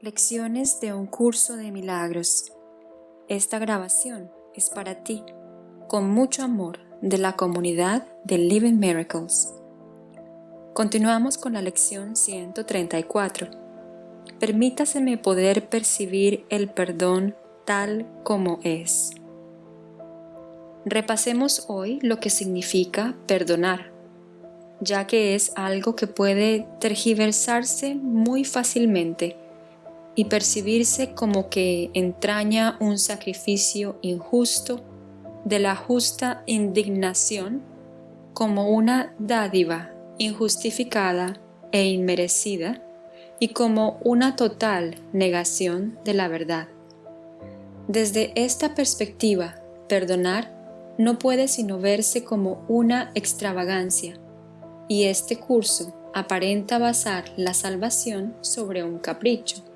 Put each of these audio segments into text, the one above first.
Lecciones de un curso de milagros. Esta grabación es para ti, con mucho amor de la comunidad de Living Miracles. Continuamos con la lección 134. Permítaseme poder percibir el perdón tal como es. Repasemos hoy lo que significa perdonar, ya que es algo que puede tergiversarse muy fácilmente y percibirse como que entraña un sacrificio injusto de la justa indignación como una dádiva injustificada e inmerecida y como una total negación de la verdad. Desde esta perspectiva, perdonar no puede sino verse como una extravagancia, y este curso aparenta basar la salvación sobre un capricho.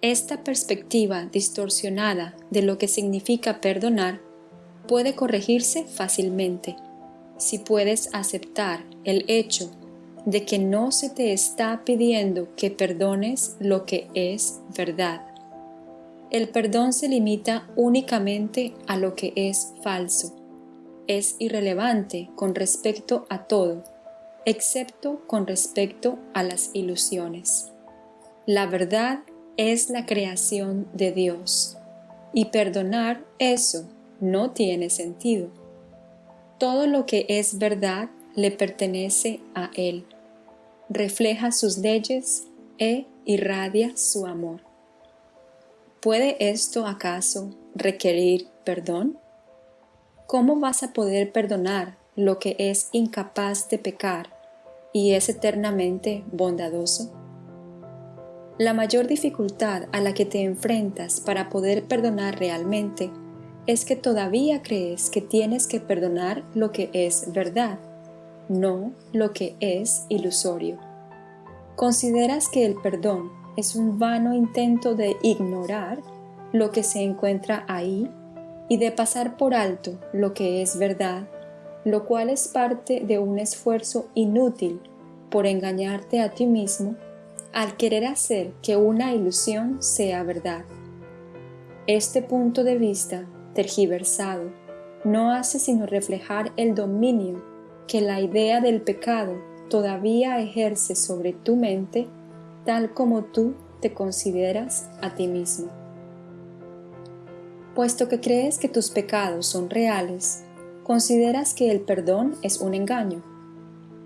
Esta perspectiva distorsionada de lo que significa perdonar puede corregirse fácilmente si puedes aceptar el hecho de que no se te está pidiendo que perdones lo que es verdad. El perdón se limita únicamente a lo que es falso. Es irrelevante con respecto a todo, excepto con respecto a las ilusiones. La verdad es la creación de Dios. Y perdonar eso no tiene sentido. Todo lo que es verdad le pertenece a Él. Refleja sus leyes e irradia su amor. ¿Puede esto acaso requerir perdón? ¿Cómo vas a poder perdonar lo que es incapaz de pecar y es eternamente bondadoso? La mayor dificultad a la que te enfrentas para poder perdonar realmente es que todavía crees que tienes que perdonar lo que es verdad, no lo que es ilusorio. Consideras que el perdón es un vano intento de ignorar lo que se encuentra ahí y de pasar por alto lo que es verdad, lo cual es parte de un esfuerzo inútil por engañarte a ti mismo al querer hacer que una ilusión sea verdad. Este punto de vista tergiversado no hace sino reflejar el dominio que la idea del pecado todavía ejerce sobre tu mente tal como tú te consideras a ti mismo. Puesto que crees que tus pecados son reales, consideras que el perdón es un engaño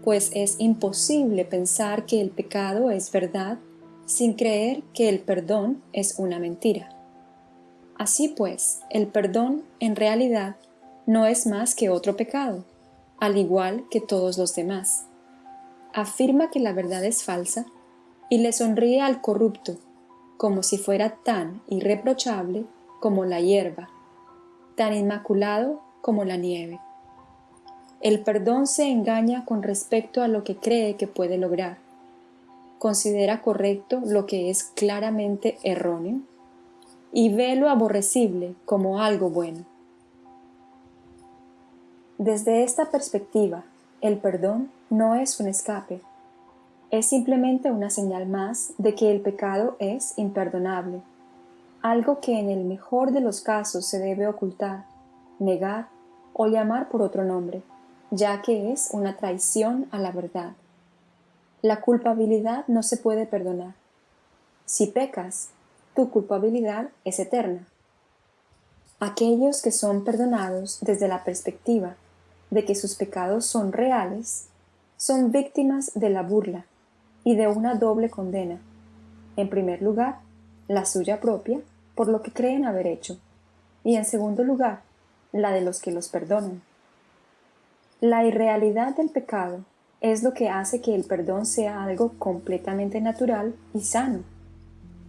pues es imposible pensar que el pecado es verdad sin creer que el perdón es una mentira. Así pues, el perdón en realidad no es más que otro pecado, al igual que todos los demás. Afirma que la verdad es falsa y le sonríe al corrupto como si fuera tan irreprochable como la hierba, tan inmaculado como la nieve. El perdón se engaña con respecto a lo que cree que puede lograr. Considera correcto lo que es claramente erróneo y ve lo aborrecible como algo bueno. Desde esta perspectiva, el perdón no es un escape, es simplemente una señal más de que el pecado es imperdonable, algo que en el mejor de los casos se debe ocultar, negar o llamar por otro nombre ya que es una traición a la verdad. La culpabilidad no se puede perdonar. Si pecas, tu culpabilidad es eterna. Aquellos que son perdonados desde la perspectiva de que sus pecados son reales, son víctimas de la burla y de una doble condena. En primer lugar, la suya propia, por lo que creen haber hecho, y en segundo lugar, la de los que los perdonan. La irrealidad del pecado es lo que hace que el perdón sea algo completamente natural y sano,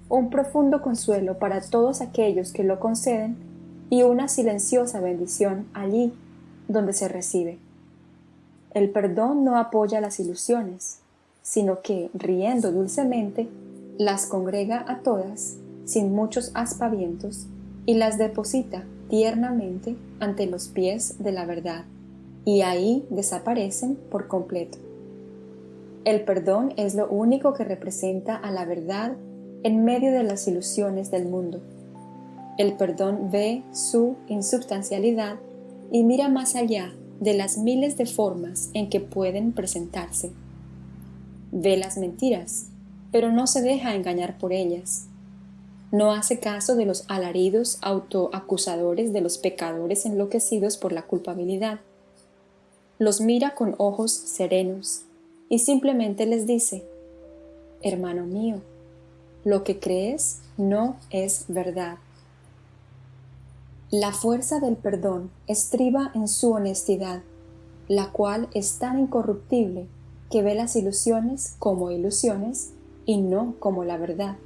un profundo consuelo para todos aquellos que lo conceden y una silenciosa bendición allí donde se recibe. El perdón no apoya las ilusiones, sino que, riendo dulcemente, las congrega a todas, sin muchos aspavientos, y las deposita tiernamente ante los pies de la verdad y ahí desaparecen por completo. El perdón es lo único que representa a la verdad en medio de las ilusiones del mundo. El perdón ve su insubstancialidad y mira más allá de las miles de formas en que pueden presentarse. Ve las mentiras, pero no se deja engañar por ellas. No hace caso de los alaridos autoacusadores de los pecadores enloquecidos por la culpabilidad. Los mira con ojos serenos y simplemente les dice, Hermano mío, lo que crees no es verdad. La fuerza del perdón estriba en su honestidad, la cual es tan incorruptible que ve las ilusiones como ilusiones y no como la verdad.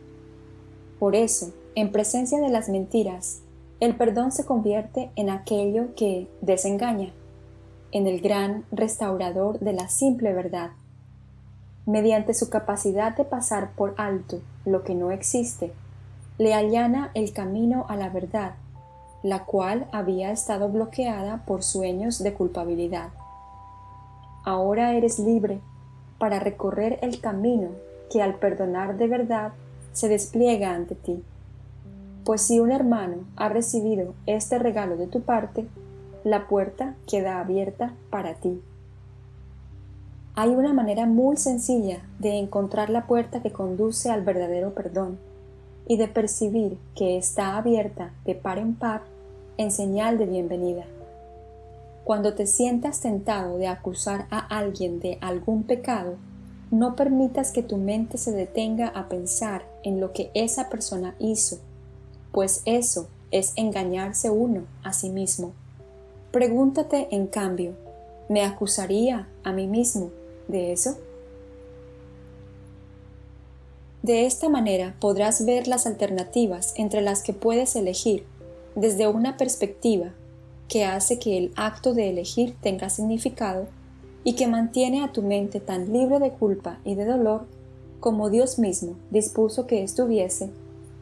Por eso, en presencia de las mentiras, el perdón se convierte en aquello que desengaña, en el gran restaurador de la simple verdad. Mediante su capacidad de pasar por alto lo que no existe, le allana el camino a la verdad la cual había estado bloqueada por sueños de culpabilidad. Ahora eres libre para recorrer el camino que al perdonar de verdad se despliega ante ti. Pues si un hermano ha recibido este regalo de tu parte, la puerta queda abierta para ti. Hay una manera muy sencilla de encontrar la puerta que conduce al verdadero perdón y de percibir que está abierta de par en par en señal de bienvenida. Cuando te sientas tentado de acusar a alguien de algún pecado, no permitas que tu mente se detenga a pensar en lo que esa persona hizo, pues eso es engañarse uno a sí mismo. Pregúntate, en cambio, ¿me acusaría a mí mismo de eso? De esta manera podrás ver las alternativas entre las que puedes elegir desde una perspectiva que hace que el acto de elegir tenga significado y que mantiene a tu mente tan libre de culpa y de dolor como Dios mismo dispuso que estuviese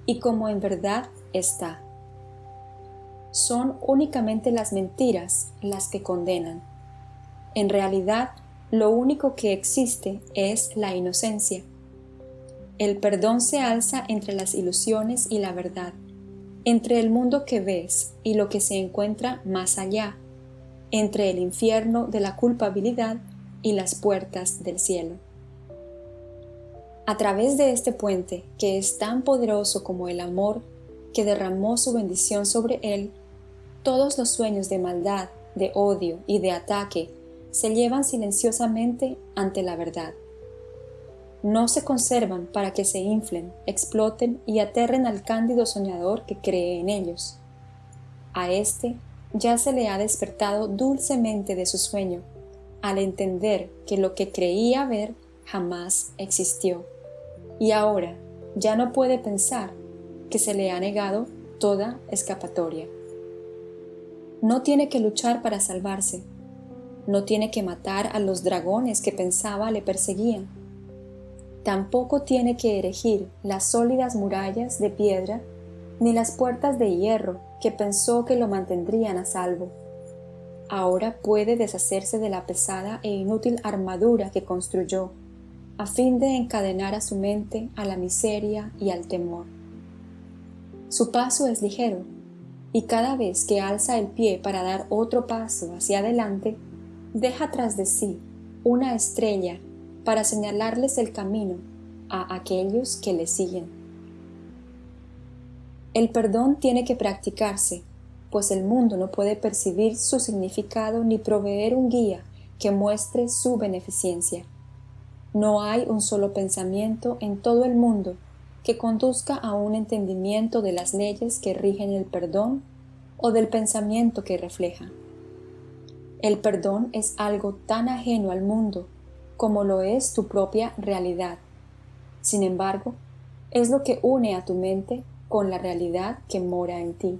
y como en verdad está. Son únicamente las mentiras las que condenan. En realidad, lo único que existe es la inocencia el perdón se alza entre las ilusiones y la verdad, entre el mundo que ves y lo que se encuentra más allá, entre el infierno de la culpabilidad y las puertas del cielo. A través de este puente, que es tan poderoso como el amor que derramó su bendición sobre él, todos los sueños de maldad, de odio y de ataque se llevan silenciosamente ante la verdad no se conservan para que se inflen, exploten y aterren al cándido soñador que cree en ellos. A éste ya se le ha despertado dulcemente de su sueño, al entender que lo que creía ver jamás existió, y ahora ya no puede pensar que se le ha negado toda escapatoria. No tiene que luchar para salvarse, no tiene que matar a los dragones que pensaba le perseguían, Tampoco tiene que erigir las sólidas murallas de piedra ni las puertas de hierro que pensó que lo mantendrían a salvo. Ahora puede deshacerse de la pesada e inútil armadura que construyó, a fin de encadenar a su mente a la miseria y al temor. Su paso es ligero, y cada vez que alza el pie para dar otro paso hacia adelante, deja tras de sí una estrella para señalarles el camino a aquellos que le siguen. El perdón tiene que practicarse, pues el mundo no puede percibir su significado ni proveer un guía que muestre su beneficencia. No hay un solo pensamiento en todo el mundo que conduzca a un entendimiento de las leyes que rigen el perdón o del pensamiento que refleja. El perdón es algo tan ajeno al mundo como lo es tu propia realidad. Sin embargo, es lo que une a tu mente con la realidad que mora en ti.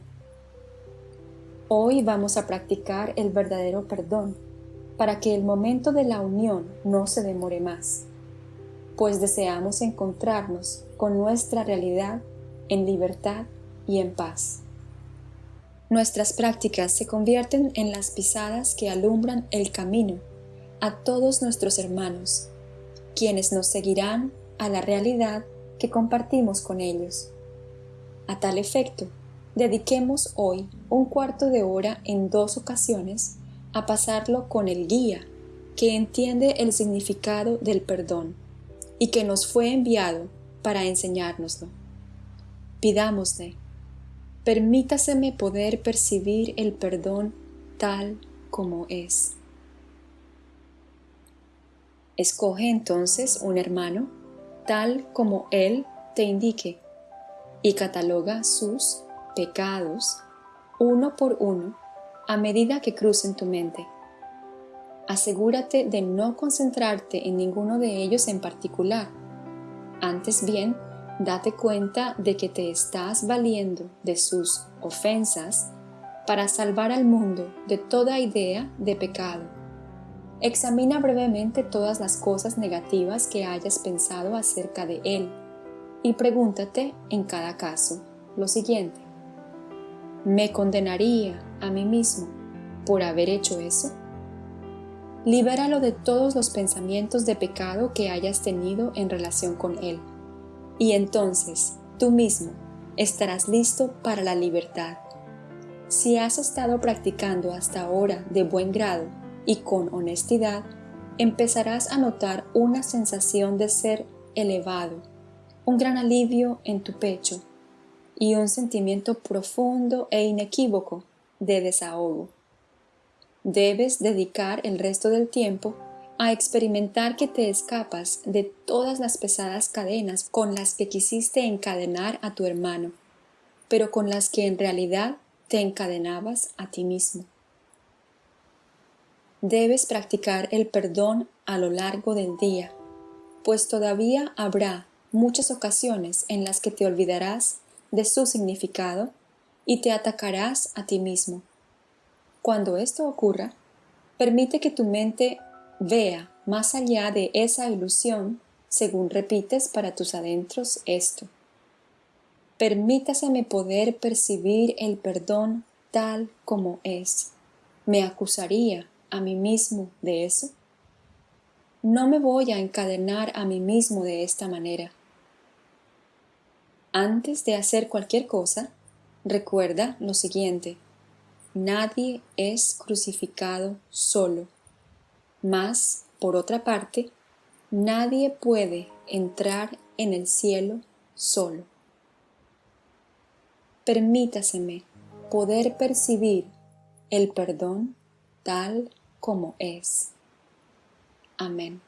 Hoy vamos a practicar el verdadero perdón para que el momento de la unión no se demore más, pues deseamos encontrarnos con nuestra realidad en libertad y en paz. Nuestras prácticas se convierten en las pisadas que alumbran el camino a todos nuestros hermanos, quienes nos seguirán a la realidad que compartimos con ellos. A tal efecto, dediquemos hoy un cuarto de hora en dos ocasiones a pasarlo con el guía que entiende el significado del perdón y que nos fue enviado para enseñárnoslo. Pidámosle, permítaseme poder percibir el perdón tal como es. Escoge entonces un hermano tal como él te indique y cataloga sus pecados uno por uno a medida que crucen tu mente. Asegúrate de no concentrarte en ninguno de ellos en particular. Antes bien, date cuenta de que te estás valiendo de sus ofensas para salvar al mundo de toda idea de pecado. Examina brevemente todas las cosas negativas que hayas pensado acerca de él y pregúntate en cada caso lo siguiente. ¿Me condenaría a mí mismo por haber hecho eso? Libéralo de todos los pensamientos de pecado que hayas tenido en relación con él. Y entonces tú mismo estarás listo para la libertad. Si has estado practicando hasta ahora de buen grado y con honestidad, empezarás a notar una sensación de ser elevado, un gran alivio en tu pecho y un sentimiento profundo e inequívoco de desahogo. Debes dedicar el resto del tiempo a experimentar que te escapas de todas las pesadas cadenas con las que quisiste encadenar a tu hermano, pero con las que en realidad te encadenabas a ti mismo. Debes practicar el perdón a lo largo del día, pues todavía habrá muchas ocasiones en las que te olvidarás de su significado y te atacarás a ti mismo. Cuando esto ocurra, permite que tu mente vea más allá de esa ilusión según repites para tus adentros esto. Permítaseme poder percibir el perdón tal como es. ¿Me acusaría a mí mismo de eso? No me voy a encadenar a mí mismo de esta manera. Antes de hacer cualquier cosa, recuerda lo siguiente. Nadie es crucificado solo. Mas, por otra parte, nadie puede entrar en el cielo solo. Permítaseme poder percibir el perdón tal como es. Amén.